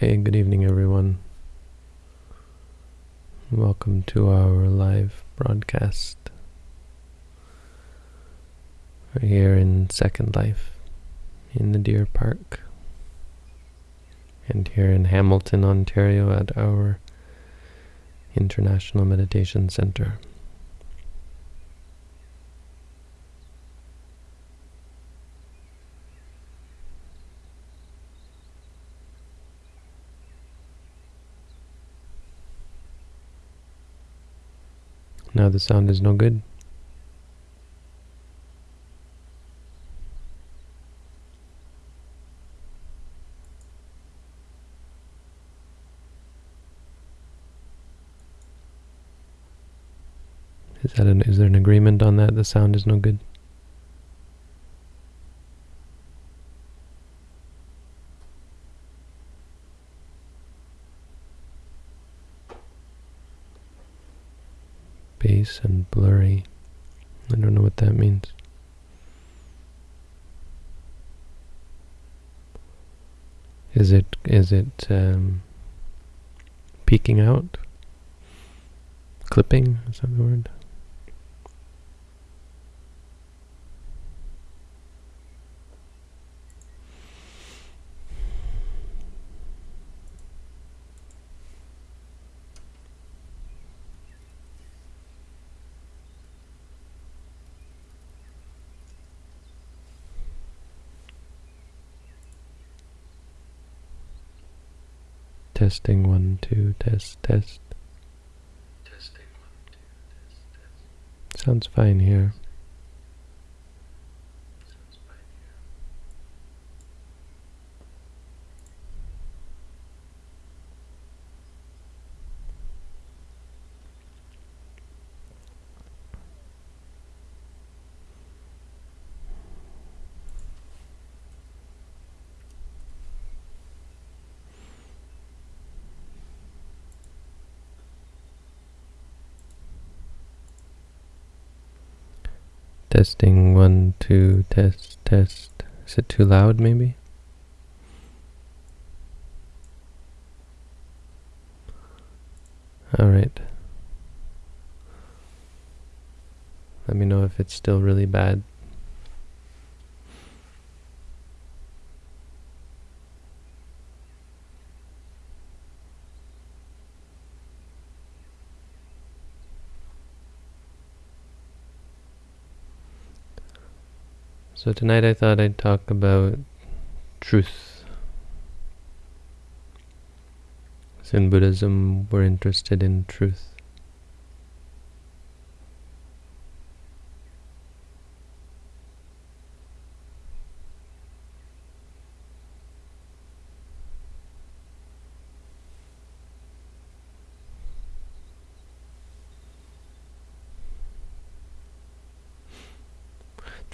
Okay, good evening everyone. Welcome to our live broadcast. We're here in Second Life in the Deer Park and here in Hamilton, Ontario at our International Meditation Center. Now the sound is no good. Is that an, is there an agreement on that? The sound is no good. Bass and blurry. I don't know what that means. Is it is it um, peeking out? Clipping? Is that the word? Testing one, two, test, test. Testing one, two, test, test. Sounds fine here. Testing one, two, test, test. Is it too loud maybe? Alright. Let me know if it's still really bad. So tonight I thought I'd talk about truth. In Buddhism, we're interested in truth.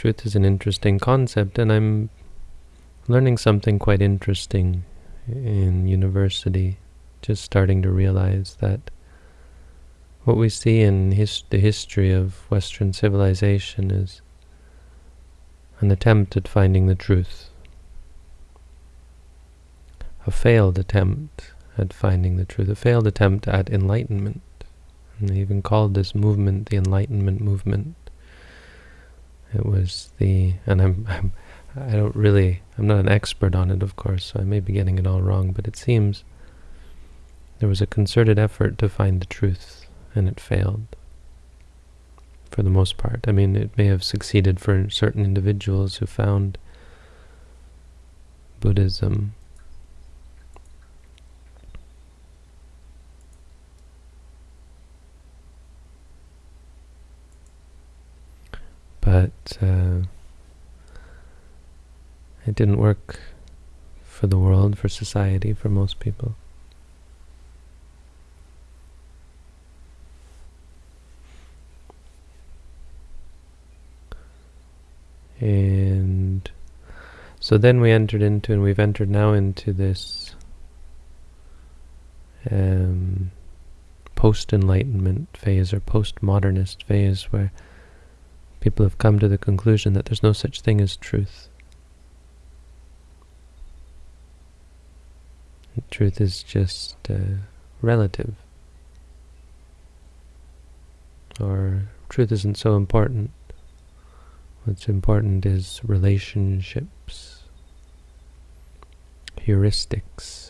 Truth is an interesting concept, and I'm learning something quite interesting in university, just starting to realize that what we see in his the history of Western civilization is an attempt at finding the truth, a failed attempt at finding the truth, a failed attempt at enlightenment. And they even called this movement the Enlightenment movement. It was the, and I'm, I'm, I don't really, I'm not an expert on it, of course, so I may be getting it all wrong, but it seems there was a concerted effort to find the truth, and it failed, for the most part. I mean, it may have succeeded for certain individuals who found Buddhism but uh, it didn't work for the world, for society, for most people. And so then we entered into, and we've entered now into this um, post-enlightenment phase or post-modernist phase where people have come to the conclusion that there's no such thing as truth. Truth is just uh, relative. Or truth isn't so important. What's important is relationships, heuristics.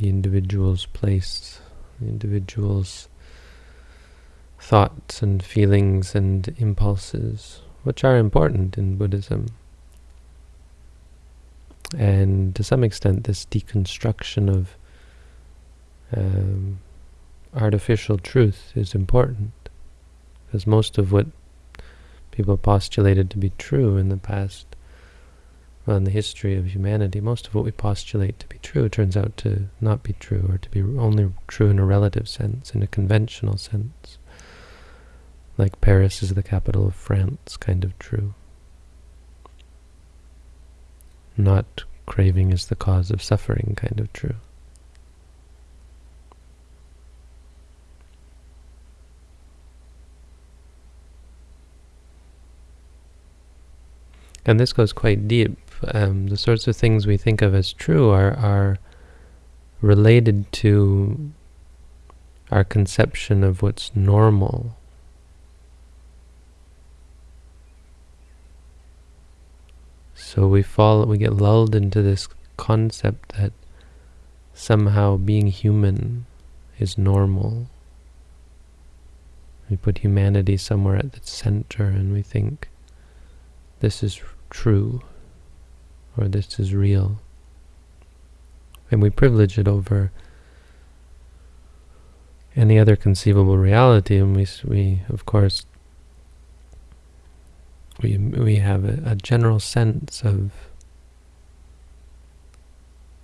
The individual's place, the individual's thoughts and feelings and impulses, which are important in Buddhism. And to some extent, this deconstruction of um, artificial truth is important, because most of what people postulated to be true in the past, in the history of humanity, most of what we postulate to be true turns out to not be true, or to be only true in a relative sense, in a conventional sense like Paris is the capital of France kind of true. Not craving is the cause of suffering kind of true. And this goes quite deep. Um, the sorts of things we think of as true are, are related to our conception of what's normal So we fall, we get lulled into this concept that somehow being human is normal. We put humanity somewhere at the center and we think this is true or this is real. And we privilege it over any other conceivable reality and we, we of course we, we have a, a general sense of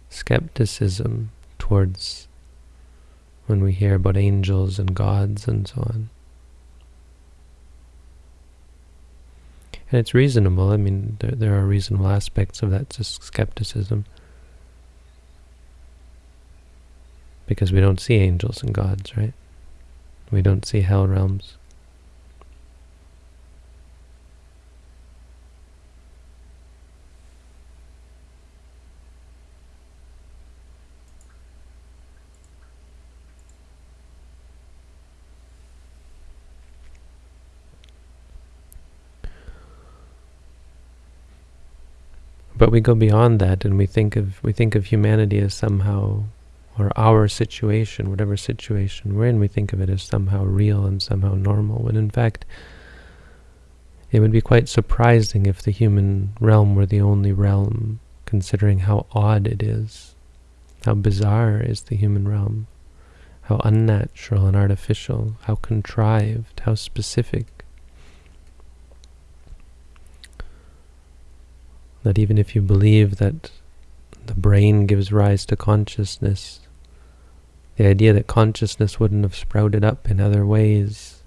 skepticism towards when we hear about angels and gods and so on. And it's reasonable. I mean, there, there are reasonable aspects of that skepticism. Because we don't see angels and gods, right? We don't see hell realms. But we go beyond that and we think of we think of humanity as somehow or our situation, whatever situation we're in, we think of it as somehow real and somehow normal, when in fact it would be quite surprising if the human realm were the only realm, considering how odd it is, how bizarre is the human realm, how unnatural and artificial, how contrived, how specific. That even if you believe that the brain gives rise to consciousness, the idea that consciousness wouldn't have sprouted up in other ways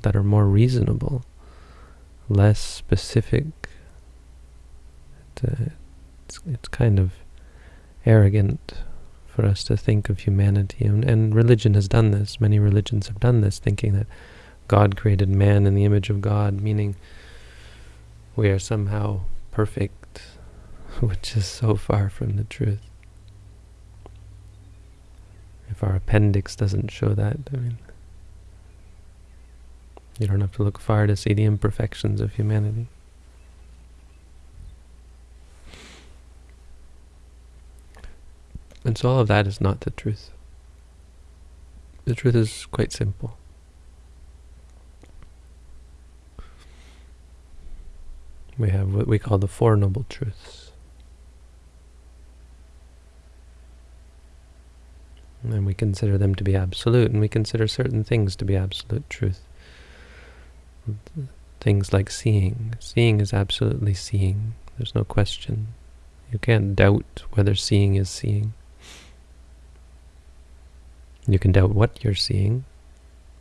that are more reasonable, less specific, uh, it's, it's kind of arrogant for us to think of humanity. And, and religion has done this. Many religions have done this, thinking that God created man in the image of God, meaning we are somehow perfect which is so far from the truth. If our appendix doesn't show that, I mean, you don't have to look far to see the imperfections of humanity. And so all of that is not the truth. The truth is quite simple. We have what we call the Four Noble Truths. And we consider them to be absolute, and we consider certain things to be absolute truth. Things like seeing. Seeing is absolutely seeing. There's no question. You can't doubt whether seeing is seeing. You can doubt what you're seeing.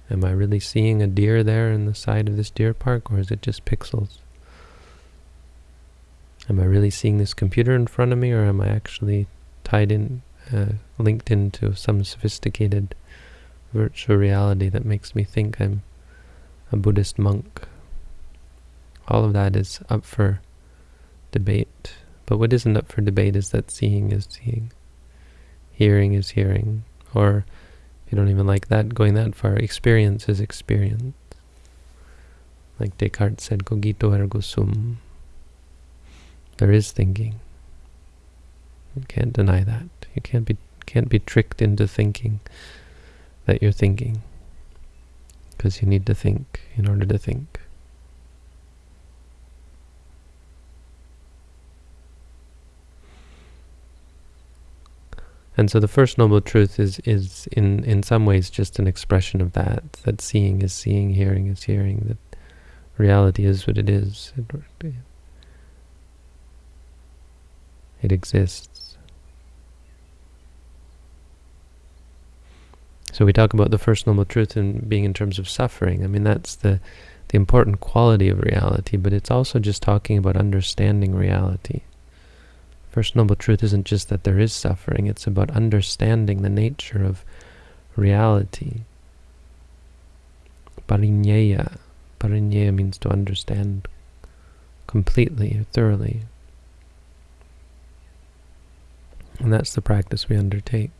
Am I really seeing a deer there in the side of this deer park, or is it just pixels? Am I really seeing this computer in front of me, or am I actually tied in uh, linked into some sophisticated virtual reality that makes me think I'm a Buddhist monk All of that is up for debate. But what isn't up for debate is that seeing is seeing, hearing is hearing, or if you don't even like that, going that far, experience is experience. Like Descartes said, cogito ergo sum. There is thinking. You can't deny that. You can't be can't be tricked into thinking that you're thinking. Because you need to think in order to think. And so the first noble truth is is in in some ways just an expression of that. That seeing is seeing, hearing is hearing. That reality is what it is. It, it exists. So we talk about the first noble truth in being in terms of suffering. I mean that's the the important quality of reality, but it's also just talking about understanding reality. First Noble Truth isn't just that there is suffering, it's about understanding the nature of reality. Parinyeya. Parinyeya means to understand completely, or thoroughly. And that's the practice we undertake.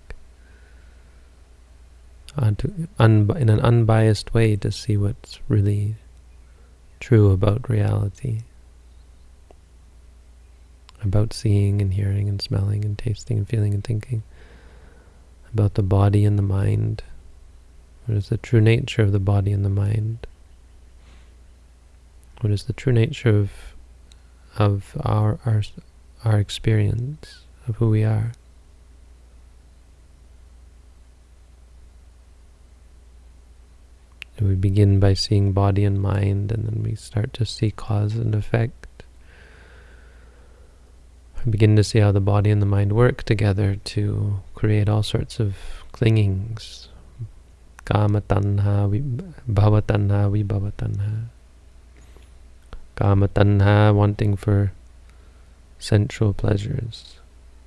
Uh, to in an unbiased way to see what's really true about reality about seeing and hearing and smelling and tasting and feeling and thinking, about the body and the mind. What is the true nature of the body and the mind? What is the true nature of of our our our experience of who we are? We begin by seeing body and mind, and then we start to see cause and effect we begin to see how the body and the mind work together to create all sorts of clingings. Kama tanha, bhava tanha, vibhava tanha. Kama tanha, wanting for sensual pleasures,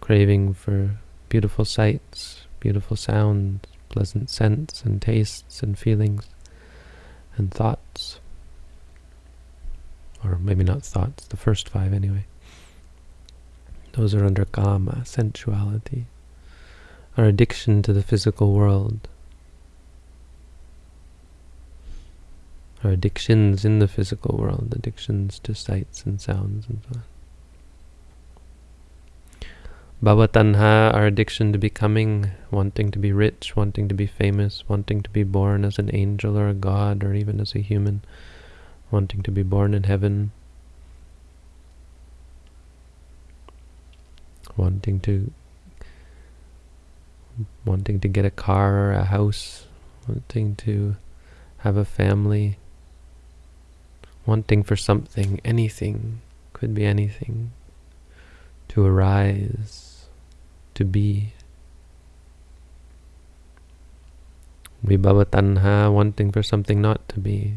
craving for beautiful sights, beautiful sounds, pleasant scents and tastes and feelings and thoughts. Or maybe not thoughts, the first five anyway. Those are under kama, sensuality. Our addiction to the physical world. Our addictions in the physical world, addictions to sights and sounds and so on. Bhavatanha, our addiction to becoming, wanting to be rich, wanting to be famous, wanting to be born as an angel or a god or even as a human, wanting to be born in heaven, wanting to wanting to get a car or a house, wanting to have a family, wanting for something, anything, could be anything, to arise, to be. Vibhava tanha, wanting for something not to be,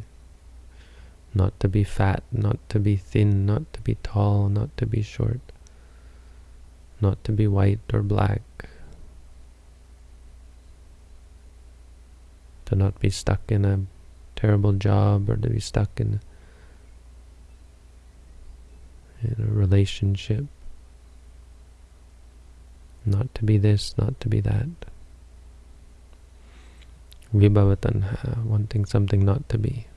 not to be fat, not to be thin, not to be tall, not to be short. Not to be white or black, to not be stuck in a terrible job or to be stuck in, in a relationship, not to be this, not to be that. Vibhavatanha, uh, wanting something not to be.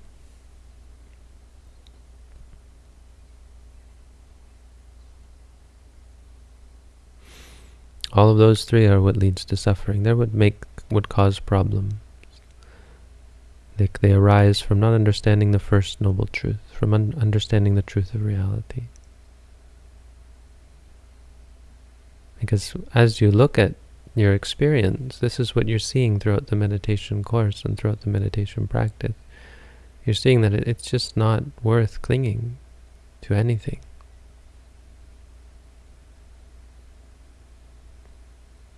All of those three are what leads to suffering. They're what make would cause problems. They, they arise from not understanding the first noble truth, from un understanding the truth of reality. Because as you look at your experience, this is what you're seeing throughout the meditation course and throughout the meditation practice. You're seeing that it's just not worth clinging to anything.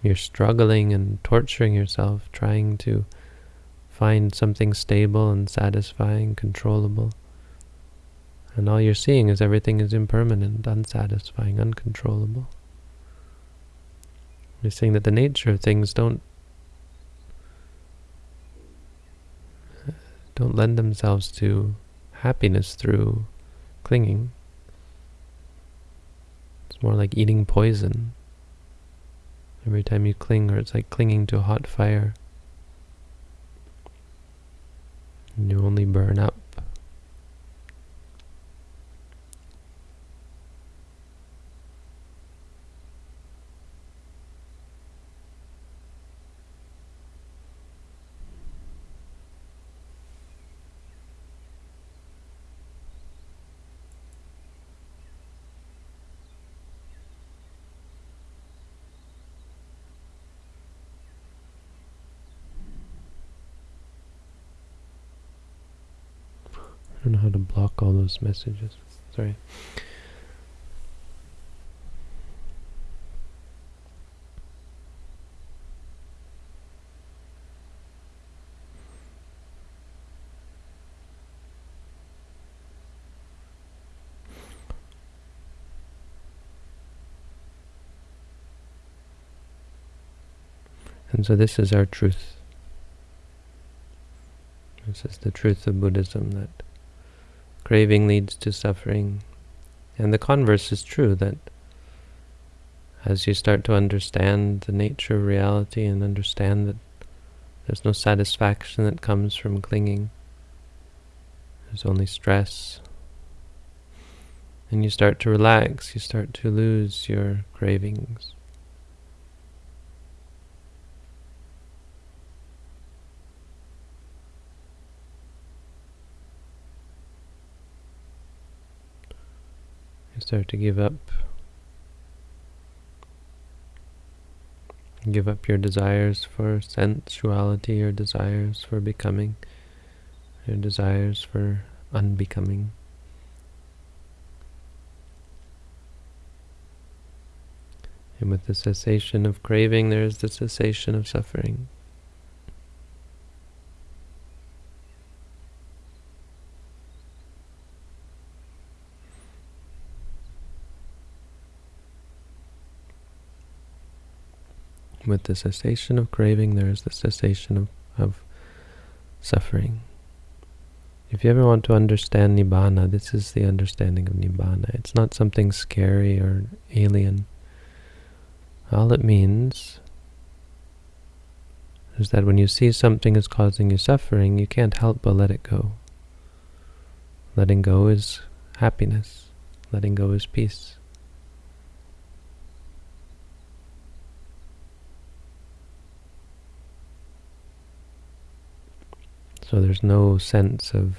You're struggling and torturing yourself, trying to find something stable and satisfying, controllable. And all you're seeing is everything is impermanent, unsatisfying, uncontrollable. You're seeing that the nature of things don't don't lend themselves to happiness through clinging. It's more like eating poison. Every time you cling, or it's like clinging to a hot fire. And you only burn up. I don't know how to block all those messages. Sorry. And so this is our truth. This is the truth of Buddhism that Craving leads to suffering. And the converse is true, that as you start to understand the nature of reality and understand that there's no satisfaction that comes from clinging, there's only stress, and you start to relax, you start to lose your cravings. Start to give up give up your desires for sensuality, your desires for becoming, your desires for unbecoming. And with the cessation of craving, there is the cessation of suffering. With the cessation of craving, there is the cessation of, of suffering. If you ever want to understand Nibbana, this is the understanding of Nibbana. It's not something scary or alien. All it means is that when you see something is causing you suffering, you can't help but let it go. Letting go is happiness. Letting go is peace. So there's no sense of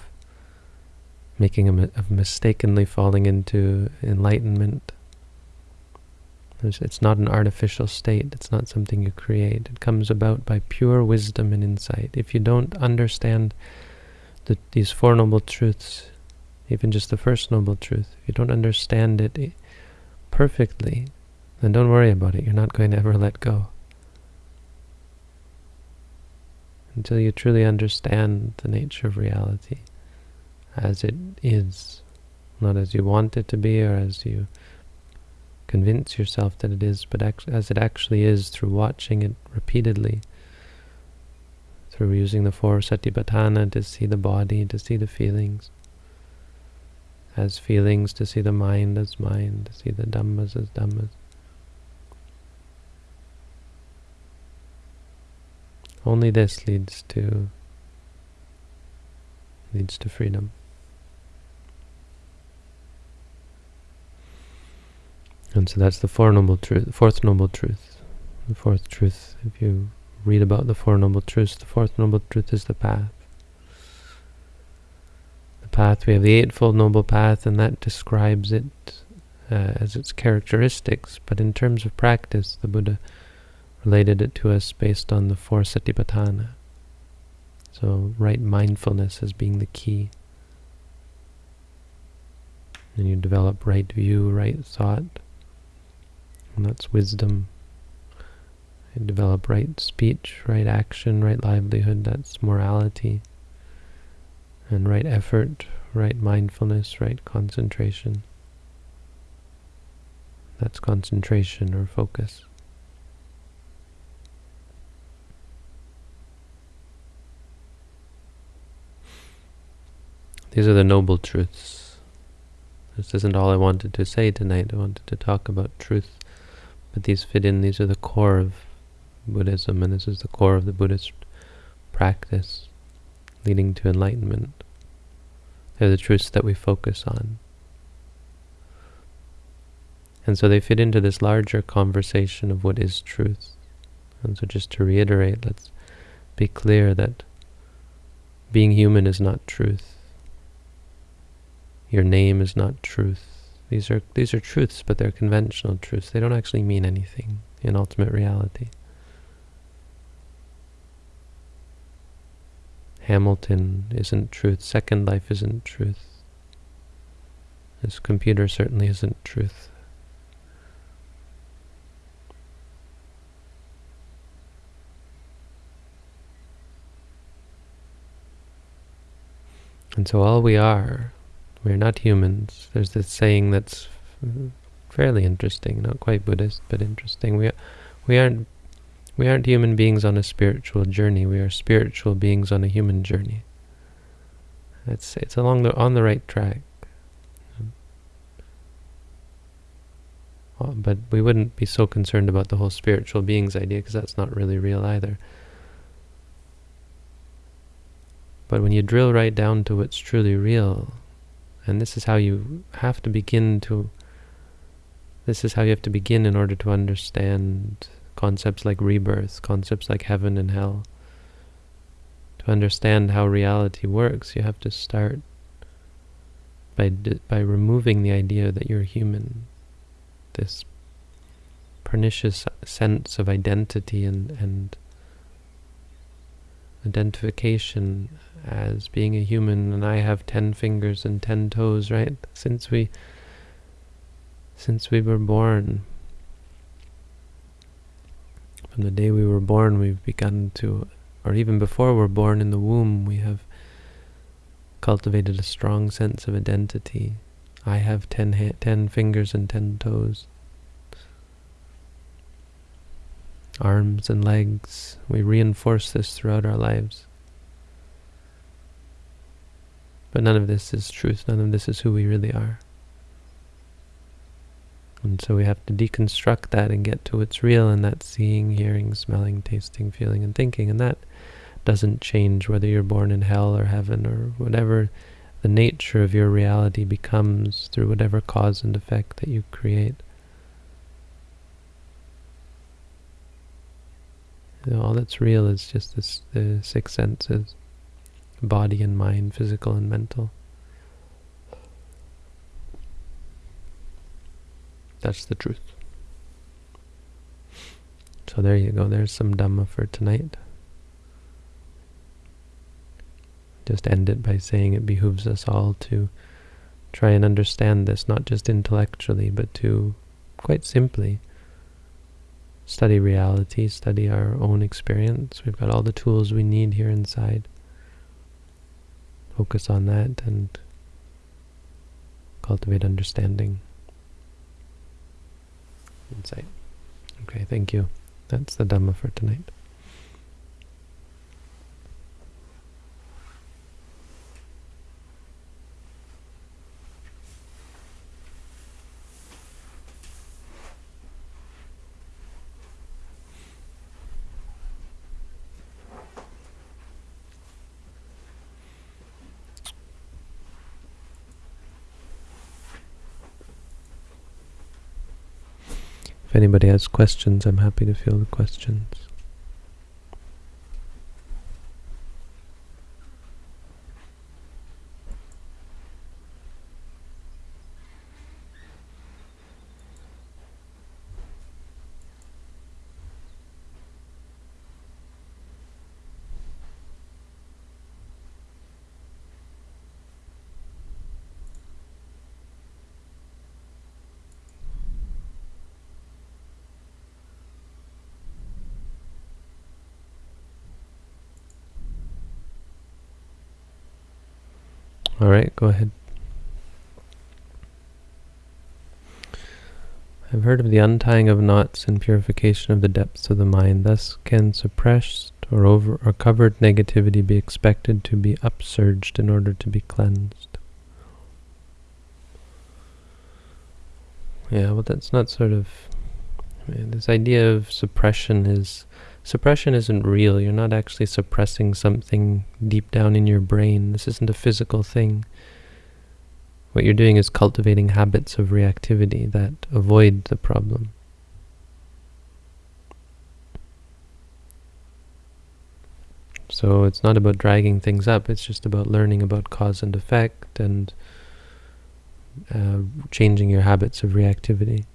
making a of mistakenly falling into enlightenment. There's, it's not an artificial state. It's not something you create. It comes about by pure wisdom and insight. If you don't understand the, these Four Noble Truths, even just the First Noble Truth, if you don't understand it eh, perfectly, then don't worry about it. You're not going to ever let go. Until you truly understand the nature of reality as it is, not as you want it to be or as you convince yourself that it is, but as it actually is through watching it repeatedly, through using the four satipatthana to see the body, to see the feelings, as feelings, to see the mind as mind, to see the dhammas as dhammas. Only this leads to leads to freedom. And so that's the four noble truth, fourth noble truth. The fourth truth, if you read about the four noble truths, the fourth noble truth is the path. The path, we have the eightfold noble path, and that describes it uh, as its characteristics. But in terms of practice, the Buddha related it to us based on the four satipatthana. So right mindfulness as being the key. And you develop right view, right thought, and that's wisdom. You develop right speech, right action, right livelihood, that's morality. And right effort, right mindfulness, right concentration. That's concentration or focus. These are the noble truths. This isn't all I wanted to say tonight. I wanted to talk about truth, but these fit in. These are the core of Buddhism, and this is the core of the Buddhist practice leading to enlightenment. They're the truths that we focus on. And so they fit into this larger conversation of what is truth. And so just to reiterate, let's be clear that being human is not truth. Your name is not truth. These are these are truths, but they're conventional truths. They don't actually mean anything in ultimate reality. Hamilton isn't truth. Second Life isn't truth. This computer certainly isn't truth. And so all we are, we're not humans. There's this saying that's fairly interesting, not quite Buddhist, but interesting. We, we aren't we aren't human beings on a spiritual journey. We are spiritual beings on a human journey. It's it's along the on the right track. Uh, but we wouldn't be so concerned about the whole spiritual beings idea because that's not really real either. But when you drill right down to what's truly real, and this is how you have to begin to, this is how you have to begin in order to understand concepts like rebirth, concepts like heaven and hell. To understand how reality works, you have to start by, by removing the idea that you're human. This pernicious sense of identity and, and identification as being a human and I have ten fingers and ten toes, right? Since we since we were born. From the day we were born we've begun to or even before we're born in the womb we have cultivated a strong sense of identity. I have ten, ten fingers and ten toes. Arms and legs. We reinforce this throughout our lives. But none of this is truth. None of this is who we really are. And so we have to deconstruct that and get to what's real, and that's seeing, hearing, smelling, tasting, feeling, and thinking. And that doesn't change whether you're born in hell or heaven or whatever the nature of your reality becomes through whatever cause and effect that you create. You know, all that's real is just this, the six senses body and mind, physical and mental. That's the truth. So there you go, there's some Dhamma for tonight. Just end it by saying it behooves us all to try and understand this, not just intellectually, but to, quite simply, study reality, study our own experience. We've got all the tools we need here inside. Focus on that and cultivate understanding. Insight. Okay, thank you. That's the Dhamma for tonight. If anybody has questions, I'm happy to field the questions. All right, go ahead. I've heard of the untying of knots and purification of the depths of the mind. Thus can suppressed or over or covered negativity be expected to be upsurged in order to be cleansed. Yeah, well, that's not sort of this idea of suppression is suppression isn't real. You're not actually suppressing something deep down in your brain. This isn't a physical thing. What you're doing is cultivating habits of reactivity that avoid the problem. So it's not about dragging things up, it's just about learning about cause and effect and uh, changing your habits of reactivity.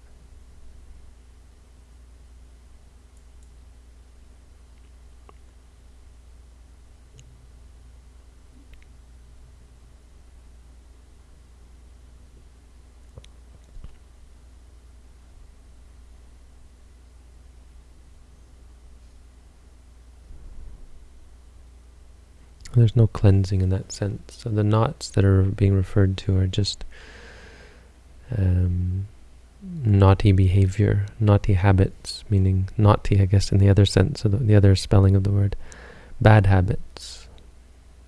There's no cleansing in that sense. So the knots that are being referred to are just um, naughty behavior, naughty habits, meaning naughty, I guess, in the other sense, of the, the other spelling of the word. Bad habits.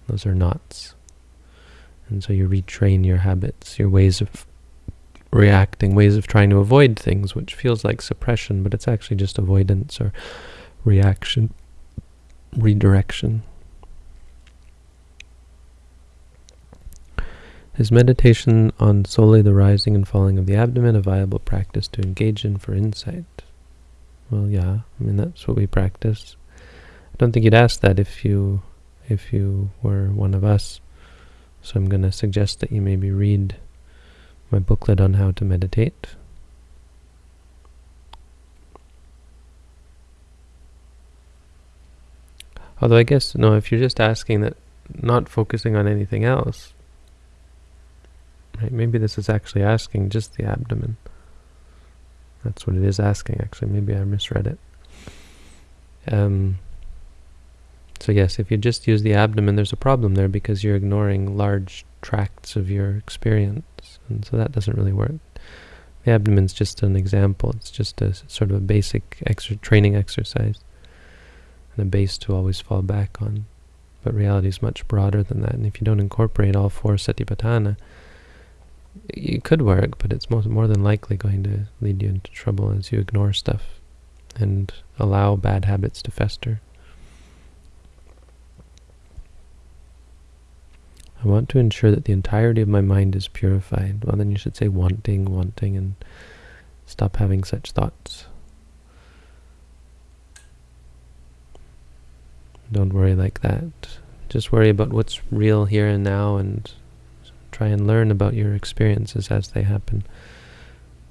Those are knots. And so you retrain your habits, your ways of reacting, ways of trying to avoid things, which feels like suppression, but it's actually just avoidance or reaction, redirection. Is meditation on solely the rising and falling of the abdomen a viable practice to engage in for insight? Well, yeah, I mean, that's what we practice. I don't think you'd ask that if you, if you were one of us. So I'm going to suggest that you maybe read my booklet on how to meditate. Although I guess, no, if you're just asking that, not focusing on anything else, Right? Maybe this is actually asking just the abdomen. That's what it is asking, actually. Maybe I misread it. Um, so yes, if you just use the abdomen, there's a problem there because you're ignoring large tracts of your experience. And so that doesn't really work. The abdomen's just an example. It's just a sort of a basic extra training exercise and a base to always fall back on. But reality is much broader than that. And if you don't incorporate all four satipatthana, it could work, but it's most, more than likely going to lead you into trouble as you ignore stuff and allow bad habits to fester. I want to ensure that the entirety of my mind is purified. Well, then you should say wanting, wanting, and stop having such thoughts. Don't worry like that. Just worry about what's real here and now and Try and learn about your experiences as they happen.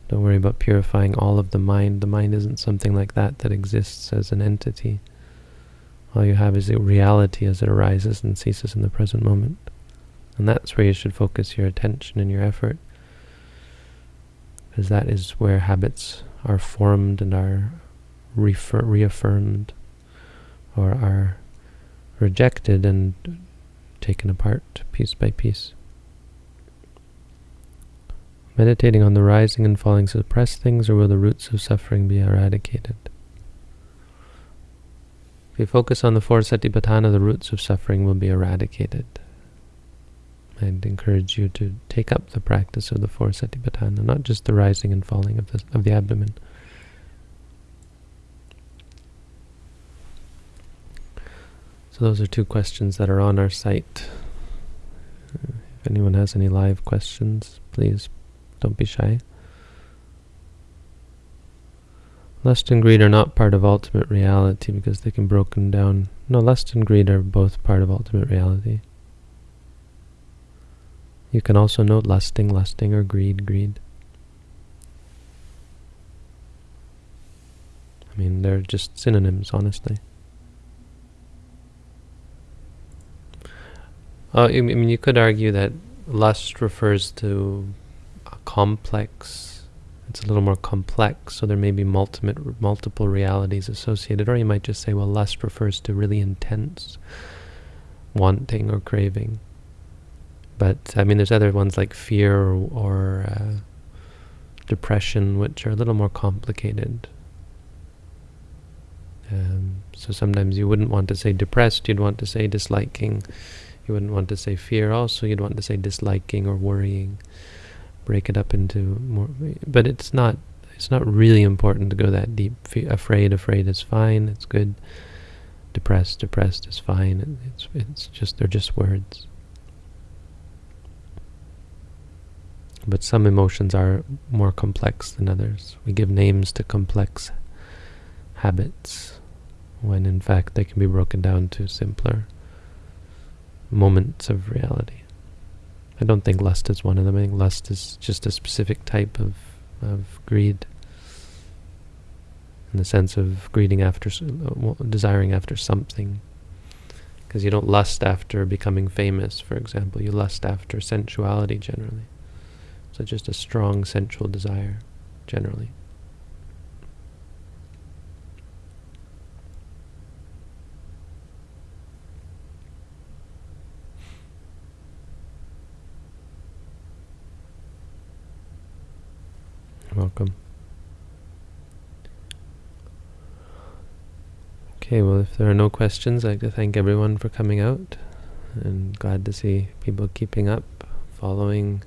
Don't worry about purifying all of the mind. The mind isn't something like that that exists as an entity. All you have is a reality as it arises and ceases in the present moment. And that's where you should focus your attention and your effort. Because that is where habits are formed and are reaffirmed or are rejected and taken apart piece by piece. Meditating on the rising and falling suppress things, or will the roots of suffering be eradicated? If you focus on the four satipatthana, the roots of suffering will be eradicated. I'd encourage you to take up the practice of the four satipatthana, not just the rising and falling of the, of the abdomen. So those are two questions that are on our site. If anyone has any live questions, please don't be shy. Lust and greed are not part of ultimate reality because they can be broken down. No, lust and greed are both part of ultimate reality. You can also note lusting, lusting, or greed, greed. I mean, they're just synonyms, honestly. Uh, I mean, you could argue that lust refers to complex. It's a little more complex, so there may be multiple, multiple realities associated. Or you might just say, well, lust refers to really intense wanting or craving. But, I mean, there's other ones like fear or, or uh, depression, which are a little more complicated. Um, so sometimes you wouldn't want to say depressed, you'd want to say disliking. You wouldn't want to say fear also, you'd want to say disliking or worrying break it up into more. But it's not. It's not really important to go that deep. Afraid, afraid is fine. It's good. Depressed, depressed is fine. It's it's just they're just words. But some emotions are more complex than others. We give names to complex habits when in fact they can be broken down to simpler moments of reality. I don't think lust is one of them. I think lust is just a specific type of, of greed in the sense of greeding after, uh, desiring after something. Because you don't lust after becoming famous, for example. You lust after sensuality generally. So just a strong sensual desire, generally. Welcome. Okay, well, if there are no questions, I'd like to thank everyone for coming out, and glad to see people keeping up, following,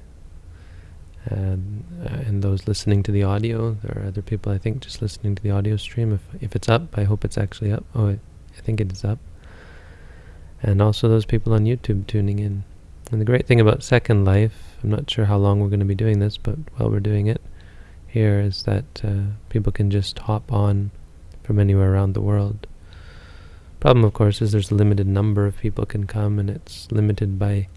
and, uh, and those listening to the audio. There are other people, I think, just listening to the audio stream. If, if it's up, I hope it's actually up. Oh, I, I think it is up. And also those people on YouTube tuning in. And the great thing about Second Life, I'm not sure how long we're going to be doing this, but while we're doing it, here is that uh, people can just hop on from anywhere around the world. Problem, of course, is there's a limited number of people can come, and it's limited by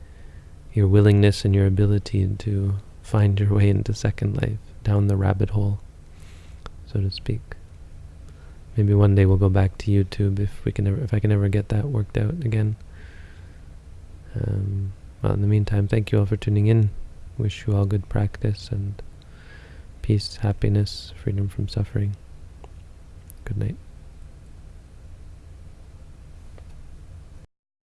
your willingness and your ability to find your way into Second Life, down the rabbit hole, so to speak. Maybe one day we'll go back to YouTube if we can ever, if I can ever get that worked out again. Um, well, in the meantime, thank you all for tuning in. Wish you all good practice and peace, happiness, freedom from suffering. Good night.